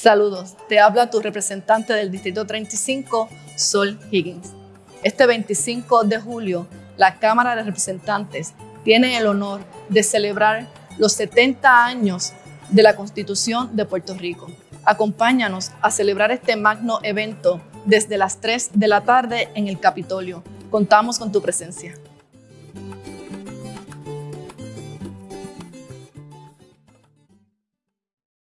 Saludos, te habla tu representante del Distrito 35, Sol Higgins. Este 25 de julio, la Cámara de Representantes tiene el honor de celebrar los 70 años de la Constitución de Puerto Rico. Acompáñanos a celebrar este magno evento desde las 3 de la tarde en el Capitolio. Contamos con tu presencia.